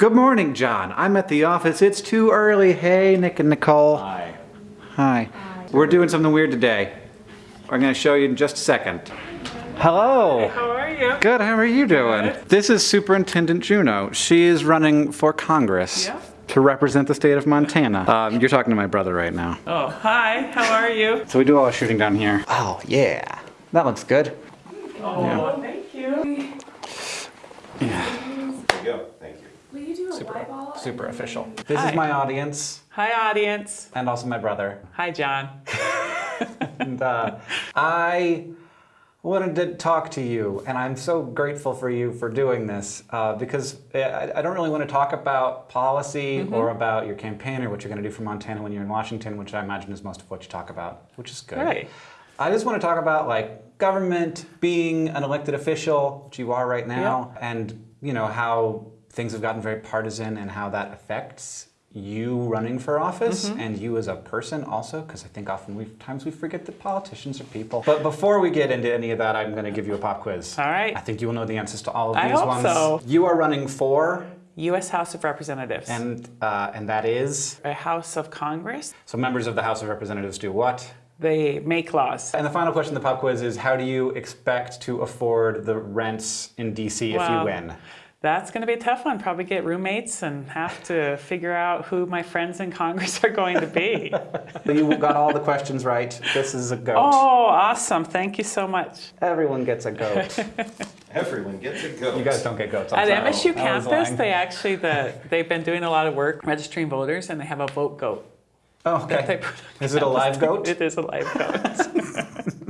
Good morning, John. I'm at the office. It's too early. Hey, Nick and Nicole. Hi. Hi. Hi. We're doing something weird today. I'm going to show you in just a second. Hello. How are you? Good. How are you doing? This is Superintendent Juneau. She is running for Congress Yeah. to represent the state of Montana. Um, you're talking to my brother right now. Oh, hi. How are you? So we do all our shooting down here. Oh, yeah. That looks good. Oh, thank you. Yeah. There you go. Thank you. Will you do a live ball? Super official. This Hi. is my audience Hi, audience. and also my brother. Hi, John. And uh, I wanted to talk to you, and I'm so grateful for you for doing this uh, because I, I don't really want to talk about policy or about your campaign or what you're going to do for Montana when you're in Washington, which I imagine is most of what you talk about, which is good. Right. I just want to talk about like government, being an elected official, which you are right now, and you know how things have gotten very partisan and how that affects you running for office Mm-hmm. and you as a person also because I think often we times we forget that politicians are people. But before we get into any of that, I'm going to give you a pop quiz. All right. I think you will know the answers to all of I these hope ones. so. You are running for U.S. House of Representatives. and uh, and that is a House of Congress. so members of the House of Representatives do what? They make laws. And the final question of the pop quiz is how do you expect to afford the rents in DC if you win? That's going to be a tough one. Probably get roommates and have to figure out who my friends in Congress are going to be. You got all the questions right. This is a goat. oh, awesome. Thank you so much. Everyone gets a goat. Everyone gets a goat. you guys don't get goats. I'm At sorry. MSU I was campus, they actually the they've been doing a lot of work registering voters, and they have a vote goat. Oh, okay. put on Is it a live goat? It is a live goat.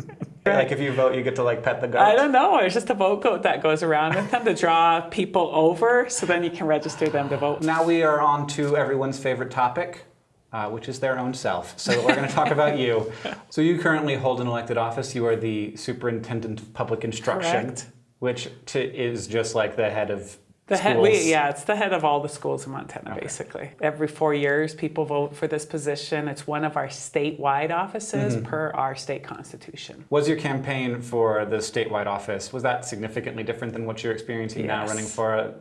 Like if you vote, you get to like pet the goat. I don't know. It's just a vote goat that goes around with them to draw people over, so then you can register them to vote. Now we are on to everyone's favorite topic, uh, which is their own self. So we're going to talk about you. So you currently hold an elected office. You are the superintendent of public instruction, Correct. which to, is just like the head of The head, we, yeah, it's the head of all the schools in Montana, basically. Every four years, people vote for this position. It's one of our statewide offices Mm-hmm. per our state constitution. Was your campaign for the statewide office was that significantly different than what you're experiencing now, running for a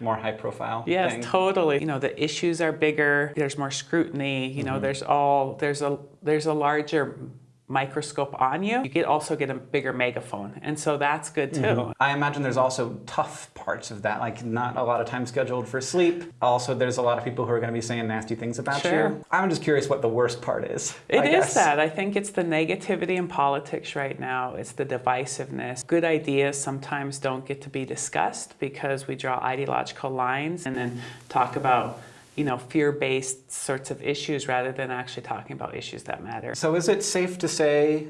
more high-profile Yes, thing? totally. You know, the issues are bigger. There's more scrutiny. You know, there's all there's a there's a larger microscope on you. You get also get a bigger megaphone, and so that's good too. Mm-hmm. I imagine there's also tough parts of that, like not a lot of time scheduled for sleep. Also, there's a lot of people who are going to be saying nasty things about Sure. you. I'm just curious what the worst part is. It I is guess. that. I think it's the negativity in politics right now. It's the divisiveness. Good ideas sometimes don't get to be discussed because we draw ideological lines and then talk about, you know, fear-based sorts of issues rather than actually talking about issues that matter. So, is it safe to say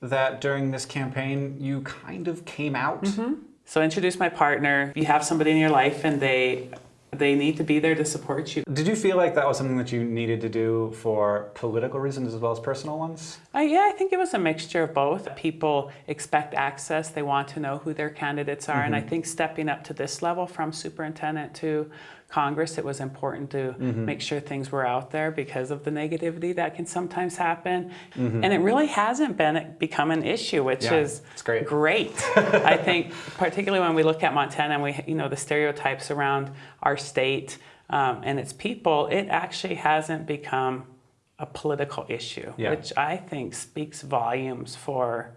that during this campaign you kind of came out? Mm-hmm. So introduce my partner. You have somebody in your life and they they need to be there to support you. Did you feel like that was something that you needed to do for political reasons as well as personal ones? Uh, yeah, I think it was a mixture of both. People expect access, they want to know who their candidates are, and I think stepping up to this level from superintendent to Congress, it was important to make sure things were out there because of the negativity that can sometimes happen. And it really hasn't been become an issue, which Yeah, is great. great. I think, particularly when we look at Montana and we, you know, the stereotypes around our state um, and its people, it actually hasn't become a political issue, Yeah. which I think speaks volumes for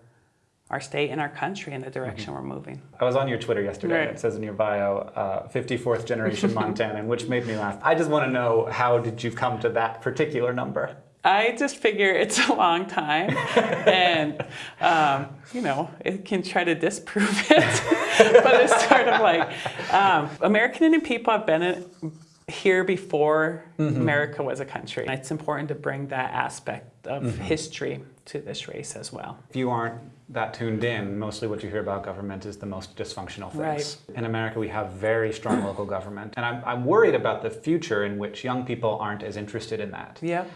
our state and our country and the direction we're moving. I was on your Twitter yesterday. Right. and It says in your bio, uh, 54th generation Montanan, which made me laugh. I just want to know how did you come to that particular number? I just figure it's a long time, and um, you know, it can try to disprove it, but it's sort of like um, American Indian people have been in, here before mm-hmm. America was a country. And it's important to bring that aspect of mm-hmm. history to this race as well. If you aren't that tuned in, mostly what you hear about government is the most dysfunctional things. In America, we have very strong local government. And I'm, I'm worried about the future in which young people aren't as interested in that Yep.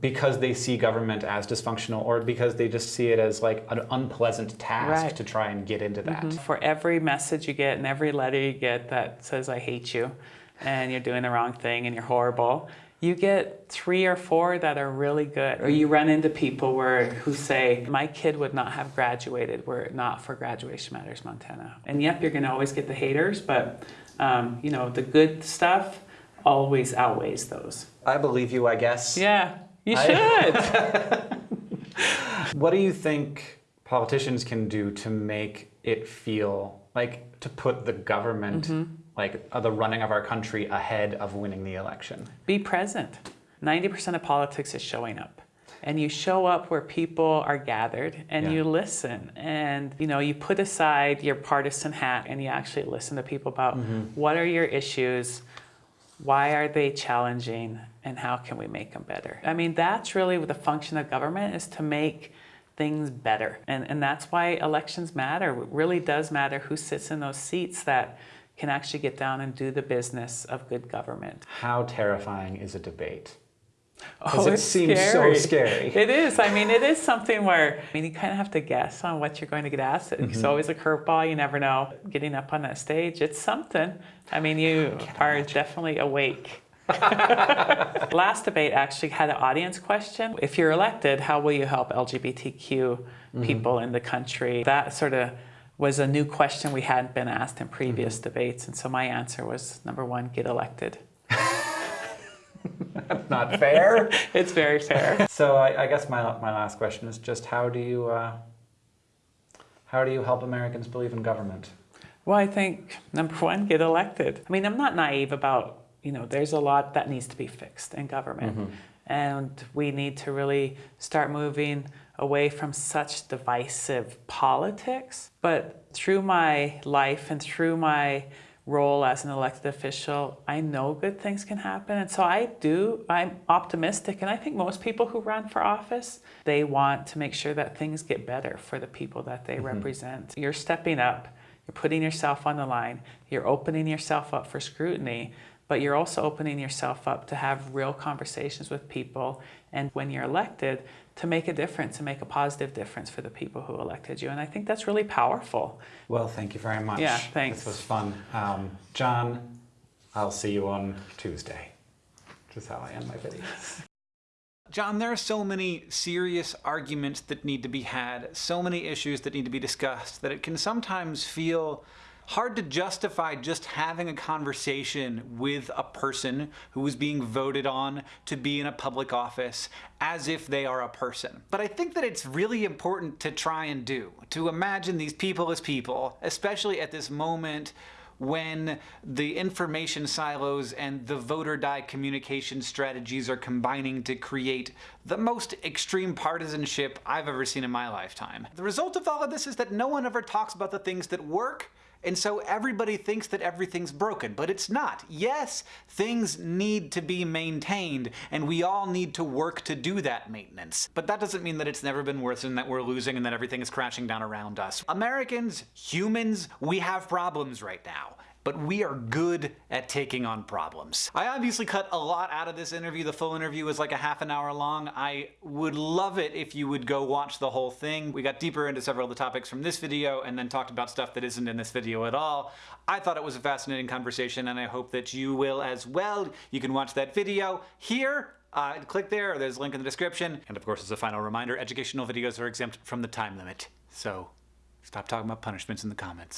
because they see government as dysfunctional or because they just see it as like an unpleasant task Right. to try and get into that. Mm-hmm. For every message you get and every letter you get that says, I hate you and you're doing the wrong thing and you're horrible, you get three or four that are really good. Or you run into people where who say, My kid would not have graduated were it not for Graduation Matters Montana. And yep, you're gonna always get the haters, but um, you know, the good stuff always outweighs those. I believe you, I guess. Yeah, you I- should. What do you think politicians can do to make it feel like to put the government, Mm-hmm. Like uh, the running of our country, ahead of winning the election? Be present. 90% of politics is showing up. And you show up where people are gathered and Yeah. you listen and you know you put aside your partisan hat and you actually listen to people about what are your issues, why are they challenging and how can we make them better. I mean that's really the function of government is to make things better. And and that's why elections matter. It really does matter who sits in those seats that can actually get down and do the business of good government. How terrifying is a debate? Oh, it seems so scary. It is. I mean, it is something where I mean, you kind of have to guess on what you're going to get asked. It's always a curveball. You never know. Getting up on that stage, it's something. I mean, you are definitely awake. Last debate actually had an audience question. If you're elected, how will you help LGBTQ Mm-hmm. people in the country? That sort of was a new question we hadn't been asked in previous Mm-hmm. debates. And so my answer was number one, get elected. That's Not fair. It's very fair. so I, I guess my my last question is just how do you uh, how do you help Americans believe in government? Well, I think number one, get elected. I mean, I'm not naive about, you know, there's a lot that needs to be fixed in government. And we need to really start moving away from such divisive politics. But through my life and through my role as an elected official, I know good things can happen. And so I do, I'm optimistic. And I think most people who run for office, they want to make sure that things get better for the people that they mm-hmm. represent. You're stepping up. You're putting yourself on the line. You're opening yourself up for scrutiny, but you're also opening yourself up to have real conversations with people. And when you're elected, to make a difference and make a positive difference for the people who elected you. And I think that's really powerful. Well, thank you very much. Yeah, thanks. This was fun. Um, John, I'll see you on Tuesday. Which is how I end my videos. John, there are so many serious arguments that need to be had, so many issues that need to be discussed, that it can sometimes feel hard to justify just having a conversation with a person who is being voted on to be in a public office as if they are a person. But I think that it's really important to try and do, to imagine these people as people, especially at this moment when the information silos and the voter die communication strategies are combining to create the most extreme partisanship I've ever seen in my lifetime. The result of all of this is that no one ever talks about the things that work, and so everybody thinks that everything's broken, but it's not. Yes, things need to be maintained, and we all need to work to do that maintenance. But that doesn't mean that it's never been worse and that we're losing and that everything is crashing down around us. Americans, humans, we have problems right now but we are good at taking on problems. I obviously cut a lot out of this interview. The full interview was like a half an hour long. I would love it if you would go watch the whole thing. We got deeper into several of the topics from this video and then talked about stuff that isn't in this video at all. I thought it was a fascinating conversation and I hope that you will as well. You can watch that video here uh, click there, there's a link in the description. And of course, as a final reminder, educational videos are exempt from the time limit. So stop talking about punishments in the comments.